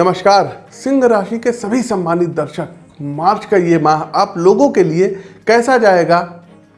नमस्कार। सिंह राशि के सभी सम्मानित दर्शक, मार्च का ये माह आप लोगों के लिए कैसा जाएगा?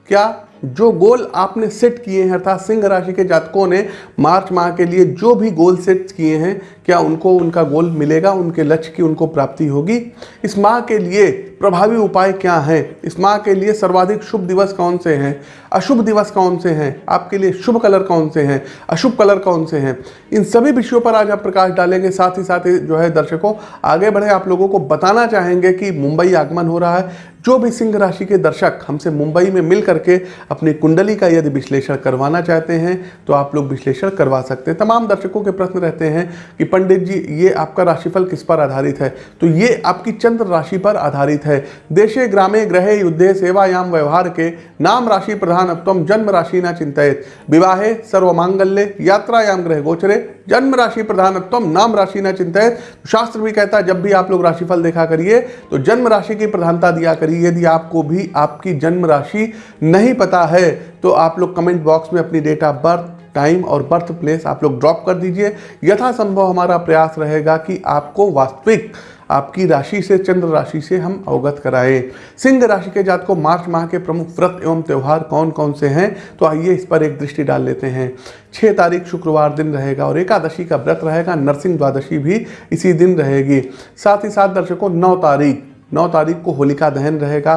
क्या जो गोल आपने सेट किए हैं, अर्थात सिंह राशि के जातकों ने मार्च माह के लिए जो भी गोल सेट किए हैं, क्या उनको उनका गोल मिलेगा? उनके लक्ष्य की उनको प्राप्ति होगी। इस माह के लिए प्रभावी उपाय क्या हैं? इस माह के लिए सर्वाधिक शुभ दिवस कौन से हैं? अशुभ दिवस कौन से हैं? आपके लिए शुभ कलर कौन से हैं? अशुभ कलर कौन से हैं? इन सभी विषयों पर आज आप प्रकाश डालेंगे। साथ ही साथ जो है दर्शकों, आगे बढ़े आप लोगों को बताना चाहेंगे कि मुंबई आगमन हो रहा है। जो भी सिंह राशि के दर्शक हमसे मुंबई में मिल करके अपनी कुंडली का यदि विश्लेषण करवाना चाहते हैं तो आप लोग विश्लेषण करवा सकते हैं। तमाम दर्शकों के प्रश्न रहते हैं कि, पंडित जी, ये आपका राशिफल किस पर आधारित है? तो ये आपकी चंद्र राशि पर आधारित है। देशे ग्रामे ग्रहे युद्धे सेवायाम व्यवहार के नाम राशि प्रधानत्व जन्म राशि न चिंतित विवाहे सर्वमांगल्य यात्रायाम ग्रह गोचरे जन्म राशि प्रधानत्व नाम राशि न चिंतित शास्त्र भी कहता है, जब भी आप लोग राशिफल देखा करिए तो जन्म राशि की प्रधानता दिया करिए। यदि आपको भी आपकी जन्म राशि नहीं पता है तो आप लोग कमेंट बॉक्स में अपनी डेट ऑफ़ बर्थ टाइम और बर्थ प्लेस आप लोग ड्रॉप कर दीजिए। यथासंभव हमारा प्रयास रहेगा कि आपको वास्तविक आपकी राशि से, चंद्र राशि से हम अवगत कराएँ। सिंह राशि के जात को मार्च माह के प्रमुख व्रत एवं त्यौहार कौन कौन से हैं? तो आइए इस पर एक दृष्टि डाल लेते हैं। छः तारीख शुक्रवार दिन रहेगा और एकादशी का व्रत रहेगा। नरसिंह द्वादशी भी इसी दिन रहेगी। साथ ही साथ दर्शकों, नौ तारीख नौ तारीख को होलिका दहन रहेगा।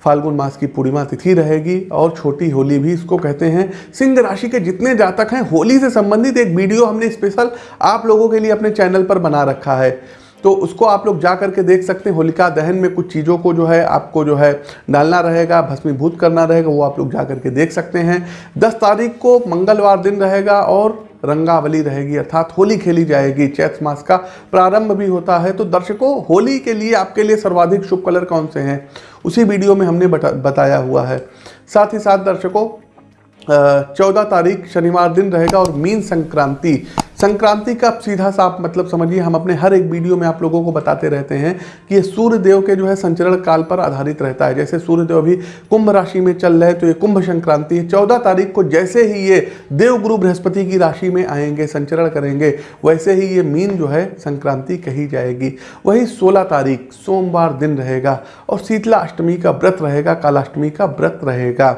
फाल्गुन मास की पूर्णिमा तिथि रहेगी और छोटी होली भी इसको कहते हैं। सिंह राशि के जितने जातक हैं, होली से संबंधित एक वीडियो हमने स्पेशल आप लोगों के लिए अपने चैनल पर बना रखा है। तो उसको आप लोग जा करके देख सकते हैं। होलिका दहन में कुछ चीज़ों को जो है आपको जो है डालना रहेगा भस्मीभूत करना रहेगा वो आप लोग जा करके देख सकते हैं। दस तारीख को मंगलवार दिन रहेगा और रंगावली रहेगी अर्थात होली खेली जाएगी। चैत मास का प्रारंभ भी होता है। तो दर्शकों होली के लिए आपके लिए सर्वाधिक शुभ कलर कौन से हैं? उसी वीडियो में हमने बता, बताया हुआ है। साथ ही साथ दर्शकों चौदह तारीख शनिवार दिन रहेगा और मीन संक्रांति संक्रांति का सीधा साफ़ मतलब समझिए, हम अपने हर एक वीडियो में आप लोगों को बताते रहते हैं कि ये सूर्य देव के जो है संचरण काल पर आधारित रहता है। जैसे सूर्य देव अभी कुंभ राशि में चल रहे तो ये कुंभ संक्रांति है। चौदह तारीख को जैसे ही ये देवगुरु बृहस्पति की राशि में आएँगे, संचरण करेंगे, वैसे ही ये मीन जो है संक्रांति कही जाएगी। वही सोलह तारीख, सोमवार दिन रहेगा और शीतला अष्टमी का व्रत रहेगा, कालाष्टमी का व्रत रहेगा।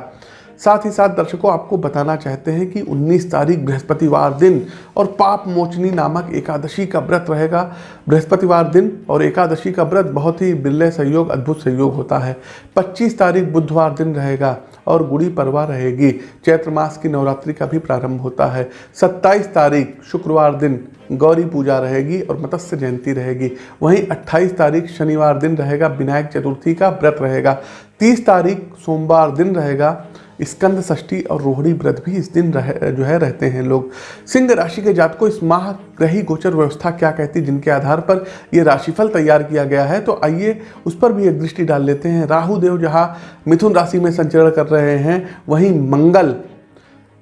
साथ ही साथ दर्शकों, आपको बताना चाहते हैं कि 19 तारीख बृहस्पतिवार दिन और पाप मोचनी नामक एकादशी का व्रत रहेगा। बृहस्पतिवार दिन और एकादशी का व्रत बहुत ही बिरले सहयोग अद्भुत सहयोग होता है। 25 तारीख बुधवार दिन रहेगा और गुड़ी परवा रहेगी। चैत्र मास की नवरात्रि का भी प्रारंभ होता है। 27 तारीख शुक्रवार दिन गौरी पूजा रहेगी और मत्स्य जयंती रहेगी। वहीं 28 तारीख शनिवार दिन रहेगा। विनायक चतुर्थी का व्रत रहेगा। 30 तारीख सोमवार दिन रहेगा स्कंद षष्ठी और रोहिणी व्रत भी इस दिन रह, जो है रहते हैं लोग। सिंह राशि के जात को इस माह ग्रही गोचर व्यवस्था क्या कहती जिनके आधार पर ये राशिफल तैयार किया गया है तो आइए उस पर भी एक दृष्टि डाल लेते हैं। राहु देव जहाँ मिथुन राशि में संचरण कर रहे हैं, वहीं मंगल,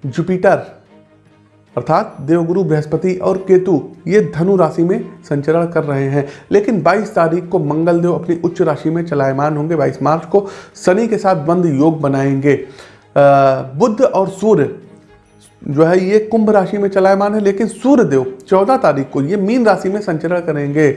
जुपिटर, अर्थात देवगुरु, बृहस्पति और केतु, ये धनु राशि में संचरण कर रहे हैं। लेकिन 22 तारीख को मंगल देव अपनी उच्च राशि में चलायमान होंगे। 22 मार्च को शनि के साथ बंद योग बनाएँगे। बुद्ध और सूर्य जो है, ये कुंभ राशि में चलायमान है, लेकिन सूर्यदेव चौदह तारीख को ये मीन राशि में संचरण करेंगे।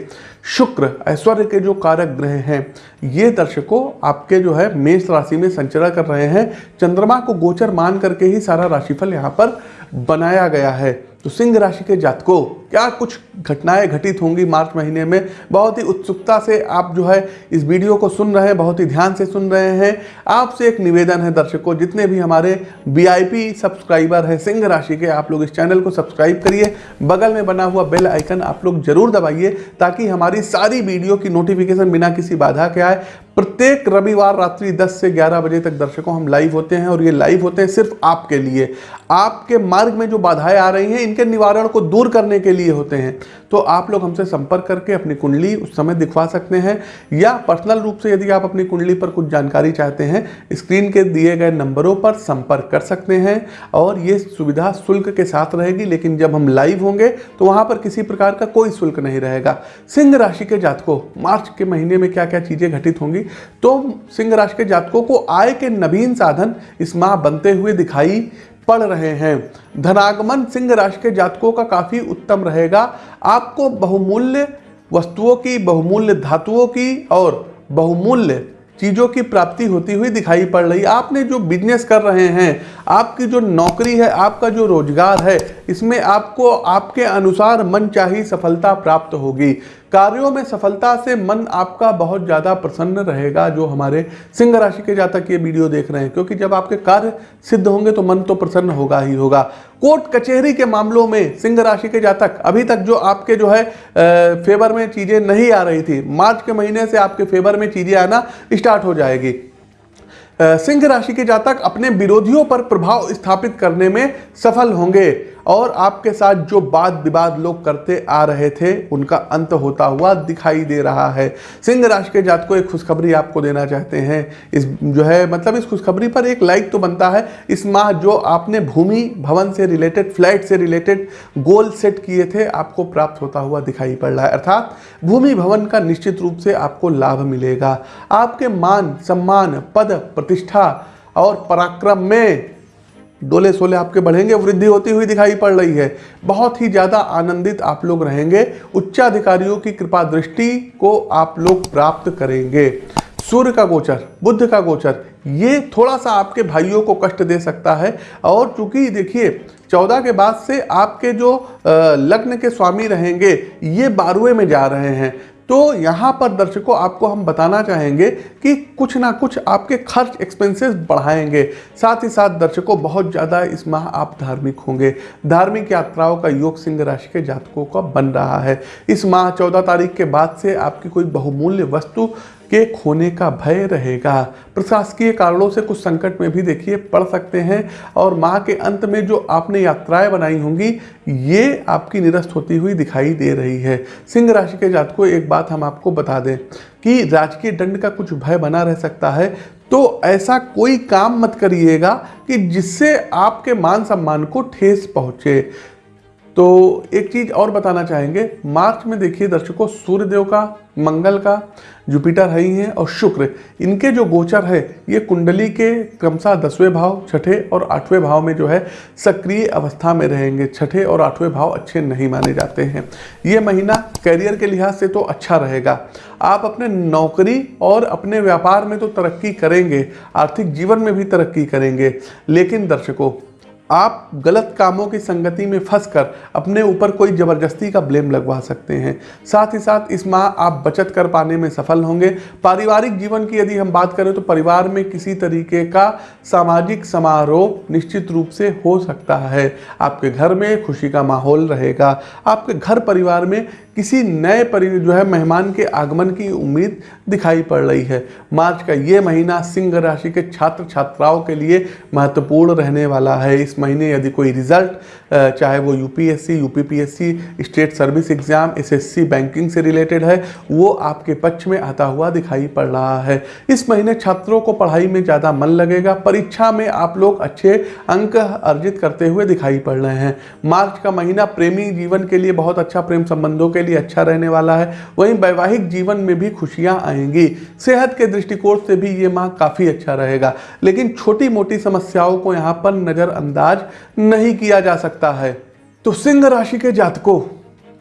शुक्र, ऐश्वर्य के जो कारक ग्रह हैं, ये दर्शकों आपके जो है, मेष राशि में संचरण कर रहे हैं। चंद्रमा को गोचर मान करके ही सारा राशिफल यहाँ पर बनाया गया है। तो सिंह राशि के जातकों, क्या कुछ घटनाएँ घटित होंगी मार्च महीने में? बहुत ही उत्सुकता से आप जो है इस वीडियो को सुन रहे हैं, बहुत ही ध्यान से सुन रहे हैं। आपसे एक निवेदन है दर्शकों, जितने भी हमारे वीआईपी सब्सक्राइबर हैं, सिंह राशि के, आप लोग इस चैनल को सब्सक्राइब करिए। बगल में बना हुआ बेल आइकन आप लोग ज़रूर दबाइए, ताकि हमारी सारी वीडियो की नोटिफिकेशन बिना किसी बाधा के आए। प्रत्येक रविवार रात्रि 10 से 11 बजे तक दर्शकों, हम लाइव होते हैं और ये लाइव होते हैं सिर्फ़ आपके लिए। आपके मार्ग में जो बाधाएँ आ रही हैं, इनके निवारण को दूर करने के लिए होते हैं। तो आप लोग हमसे संपर्क करके अपनी कुंडली उस समय दिखवा सकते हैं, या पर्सनल रूप से यदि आप अपनी कुंडली पर कुछ जानकारी चाहते हैं स्क्रीन के दिए गए नंबरों पर संपर्क कर सकते हैं। और ये सुविधा शुल्क के साथ रहेगी, लेकिन जब हम लाइव होंगे तो वहाँ पर किसी प्रकार का कोई शुल्क नहीं रहेगा। सिंह राशि के जातकों, मार्च के महीने में क्या क्या चीज़ें घटित होंगी तो सिंह राशि के जातकों को आय के नवीन साधन इस माह बनते हुए दिखाई पड़ रहे हैं। धनागमन सिंह राशि के जातकों का काफ़ी उत्तम रहेगा। आपको बहुमूल्य वस्तुओं की, बहुमूल्य धातुओं की और बहुमूल्य चीज़ों की प्राप्ति होती हुई दिखाई पड़ रही। आपने जो बिज़नेस कर रहे हैं आपकी जो नौकरी है, आपका जो रोज़गार है, इसमें आपको, आपके अनुसार मन चाहिए सफलता प्राप्त होगी। कार्यों में सफलता से मन आपका बहुत ज़्यादा प्रसन्न रहेगा, जो हमारे सिंह राशि के जातक ये वीडियो देख रहे हैं। क्योंकि जब आपके कार्य सिद्ध होंगे तो मन तो प्रसन्न होगा ही होगा। कोर्ट कचहरी के मामलों में सिंह राशि के जातक, अभी तक जो आपके जो है फेवर में चीज़ें नहीं आ रही थी, मार्च के महीने से आपके फेवर में चीज़ें आना स्टार्ट हो जाएगी। सिंह राशि के जातक अपने विरोधियों पर प्रभाव स्थापित करने में सफल होंगे। और आपके साथ जो वाद विवाद लोग करते आ रहे थे, उनका अंत होता हुआ दिखाई दे रहा है। सिंह राशि के जात को एक खुशखबरी आपको देना चाहते हैं। इस जो है मतलब इस खुशखबरी पर एक लाइक तो बनता है। इस माह जो आपने भूमि भवन से रिलेटेड फ्लैट से रिलेटेड गोल सेट किए थे, आपको प्राप्त होता हुआ दिखाई पड़ रहा है। अर्थात भूमि भवन का निश्चित रूप से आपको लाभ मिलेगा। आपके मान, सम्मान, पद, प्रतिष्ठा और पराक्रम में डोले सोले आपके बढ़ेंगे, वृद्धि होती हुई दिखाई पड़ रही है। बहुत ही ज़्यादा आनंदित आप लोग रहेंगे। उच्चाधिकारियों की कृपा दृष्टि को आप लोग प्राप्त करेंगे। सूर्य का गोचर, बुद्ध का गोचर, ये थोड़ा सा आपके भाइयों को कष्ट दे सकता है। और चूँकि देखिए, चौदह के बाद से आपके जो लग्न के स्वामी रहेंगे, ये बारहवें में जा रहे हैं। तो यहाँ पर दर्शकों, आपको हम बताना चाहेंगे कि कुछ ना कुछ आपके खर्च एक्सपेंसेस बढ़ाएँगे। साथ ही साथ दर्शकों, बहुत ज़्यादा इस माह आप धार्मिक होंगे। धार्मिक यात्राओं का योग सिंह राशि के जातकों का बन रहा है। इस माह चौदह तारीख के बाद से आपकी कोई बहुमूल्य वस्तु के खोने का भय रहेगा। प्रशासकीय कारणों से कुछ संकट में भी देखिए, पड़ सकते हैं। और माह के अंत में जो आपने यात्राएँ बनाई होंगी, ये आपकी निरस्त होती हुई दिखाई दे रही है। सिंह राशि के जात को एक बात हम आपको बता दें कि राजकीय दंड का कुछ भय बना रह सकता है। तो ऐसा कोई काम मत करिएगा कि जिससे आपके मान सम्मान को ठेस पहुँचे। तो एक चीज़ और बताना चाहेंगे। मार्च में देखिए दर्शकों, सूर्यदेव का, मंगल का, जुपिटर है ही हैं और शुक्र। इनके जो गोचर है, ये कुंडली के क्रमशः दसवें भाव, छठे और आठवें भाव में जो है, सक्रिय अवस्था में रहेंगे। छठे और आठवें भाव अच्छे नहीं माने जाते हैं। ये महीना करियर के लिहाज से तो अच्छा रहेगा। आप अपने नौकरी और अपने व्यापार में तो तरक्की करेंगे, आर्थिक जीवन में भी तरक्की करेंगे। लेकिन दर्शकों आप गलत कामों की संगति में फंसकर अपने ऊपर कोई ज़बरदस्ती का ब्लेम लगवा सकते हैं। साथ ही साथ इस माह आप बचत कर पाने में सफल होंगे। पारिवारिक जीवन की यदि हम बात करें तो परिवार में किसी तरीके का सामाजिक समारोह निश्चित रूप से हो सकता है। आपके घर में खुशी का माहौल रहेगा। आपके घर परिवार में किसी नए परि, जो है मेहमान के आगमन की उम्मीद दिखाई पड़ रही है। मार्च का ये महीना सिंह राशि के छात्र छात्राओं के लिए महत्वपूर्ण रहने वाला है। इस महीने यदि कोई रिज़ल्ट चाहे वो UPSC, UPPSC, state service exam, SSC banking से रिलेटेड है, वो आपके पक्ष में आता हुआ दिखाई पड़ रहा है। इस महीने छात्रों को पढ़ाई में ज़्यादा मन लगेगा, परीक्षा में आप लोग अच्छे अंक अर्जित करते हुए दिखाई पड़ रहे हैं। मार्च का महीना प्रेमी जीवन के लिए बहुत अच्छा प्रेम संबंधों के लिए अच्छा रहने वाला है। वहीं वैवाहिक जीवन में भी खुशियाँ आएँगी। सेहत के दृष्टिकोण से भी ये माह काफ़ी अच्छा रहेगा। लेकिन छोटी मोटी समस्याओं को यहाँ पर नज़रअंदाज नहीं किया जा सकता है। तो सिंह राशि के जातकों,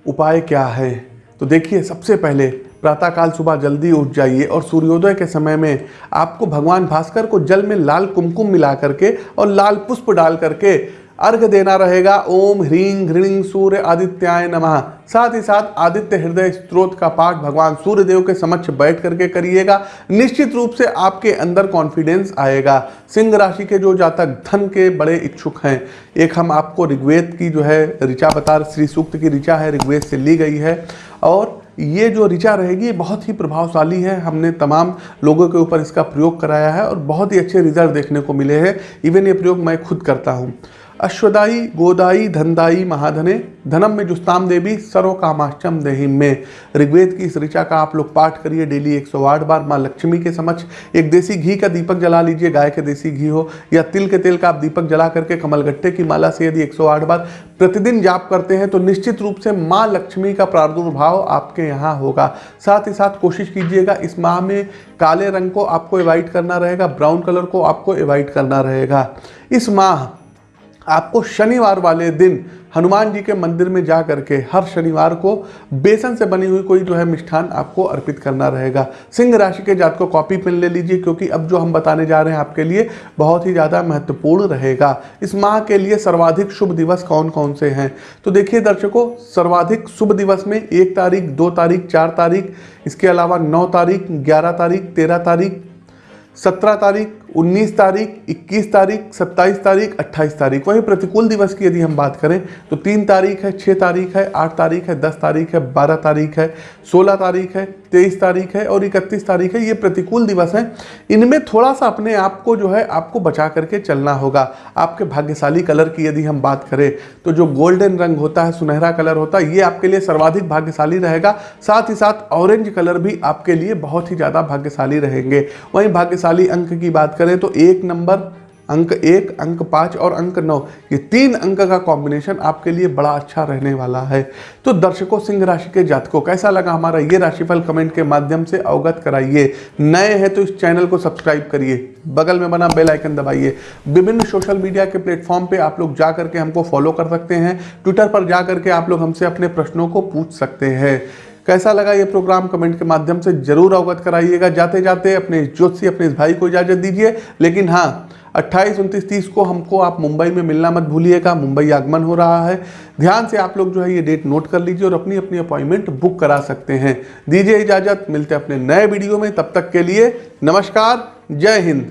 उपाय क्या है? तो देखिए, सबसे पहले प्रातःकाल सुबह जल्दी उठ जाइए और सूर्योदय के समय में आपको भगवान भास्कर को जल में लाल कुमकुम मिला करके और लाल पुष्प डाल करके अर्घ देना रहेगा। ओम ह्रीं घृणिंग सूर्य आदित्याय नमः। साथ ही साथ आदित्य हृदय स्त्रोत का पाठ भगवान सूर्य देव के समक्ष बैठ करके करिएगा। निश्चित रूप से आपके अंदर कॉन्फिडेंस आएगा। सिंह राशि के जो जातक धन के बड़े इच्छुक हैं, एक हम आपको ऋग्वेद की जो है, ऋचा बता श्री सूक्त की ऋचा है, ऋग्वेद से ली गई है। और ये जो ऋचा रहेगी बहुत ही प्रभावशाली है। हमने तमाम लोगों के ऊपर इसका प्रयोग कराया है और बहुत ही अच्छे रिज़ल्ट देखने को मिले हैं। इवन ये प्रयोग मैं खुद करता हूँ। अश्वदाई गोदाई धनदाई महाधने, धनम में जुस्ताम देवी सरो कामाश्चम देहिम में। ऋग्वेद की इस ऋचा का आप लोग पाठ करिए, डेली 108 बार माँ लक्ष्मी के समक्ष। एक देसी घी का दीपक जला लीजिए, गाय के देसी घी हो, या तिल के तेल का आप दीपक जला करके कमलगट्टे की माला से यदि 108 बार प्रतिदिन जाप करते हैं तो निश्चित रूप से माँ लक्ष्मी का प्रादुर्भाव आपके यहाँ होगा। साथ ही साथ कोशिश कीजिएगा, इस माह में काले रंग को आपको एवॉइड करना रहेगा, ब्राउन कलर को आपको एवॉइड करना रहेगा। इस माह आपको शनिवार वाले दिन हनुमान जी के मंदिर में जा करके हर शनिवार को बेसन से बनी हुई कोई जो है मिष्ठान आपको अर्पित करना रहेगा। सिंह राशि के जात को कॉपी पेन ले लीजिए, क्योंकि अब जो हम बताने जा रहे हैं आपके लिए बहुत ही ज़्यादा महत्वपूर्ण रहेगा। इस माह के लिए सर्वाधिक शुभ दिवस कौन कौन से हैं? तो देखिए दर्शकों, सर्वाधिक शुभ दिवस में एक तारीख, दो तारीख, चार तारीख, इसके अलावा नौ तारीख, ग्यारह तारीख, तेरह तारीख, सत्रह तारीख 19 तारीख 21 तारीख 27 तारीख 28 तारीख। वहीं प्रतिकूल दिवस की यदि हम बात करें तो तीन तारीख है छः तारीख है, आठ तारीख है, दस तारीख है, बारह तारीख है, सोलह तारीख है, तेईस तारीख है और इकतीस तारीख है। ये प्रतिकूल दिवस हैं। इनमें थोड़ा सा अपने आप को जो है, आपको बचा करके चलना होगा। आपके भाग्यशाली कलर की यदि हम बात करें तो जो गोल्डन रंग होता है, सुनहरा कलर होता है, ये आपके लिए सर्वाधिक भाग्यशाली रहेगा। साथ ही साथ ऑरेंज कलर भी आपके लिए बहुत ही ज़्यादा भाग्यशाली रहेंगे। वहीं भाग्यशाली अंक की बात करें तो एक नंबर, अंक एक, अंक पाँच और अंक नौ, ये तीन अंक का कॉम्बिनेशन आपके लिए बड़ा अच्छा रहने वाला है। तो दर्शकों, सिंह राशि के जातकों, कैसा लगा हमारा ये राशिफल कमेंट के माध्यम से अवगत कराइए। नए हैं तो इस चैनल को सब्सक्राइब करिए। बगल में बना बेल आइकन दबाइए। विभिन्न सोशल मीडिया के प्लेटफॉर्म पे आप लोग जा करके हमको फॉलो कर सकते हैं। ट्विटर पर जा करके आप लोग हमसे अपने प्रश्नों को पूछ सकते हैं। कैसा लगा ये प्रोग्राम? कमेंट के माध्यम से ज़रूर अवगत कराइएगा। जाते जाते अपने ज्योतिषी अपने इस भाई को इजाज़त दीजिए। लेकिन हाँ अट्ठाईस, उनतीस, तीस को हमको आप मुंबई में मिलना मत भूलिएगा। मुंबई आगमन हो रहा है। ध्यान से आप लोग जो है ये डेट नोट कर लीजिए और अपनी अपनी अपॉइंटमेंट बुक करा सकते हैं। दीजिए इजाज़त, मिलते हैं अपने नए वीडियो में। तब तक के लिए नमस्कार। जय हिंद।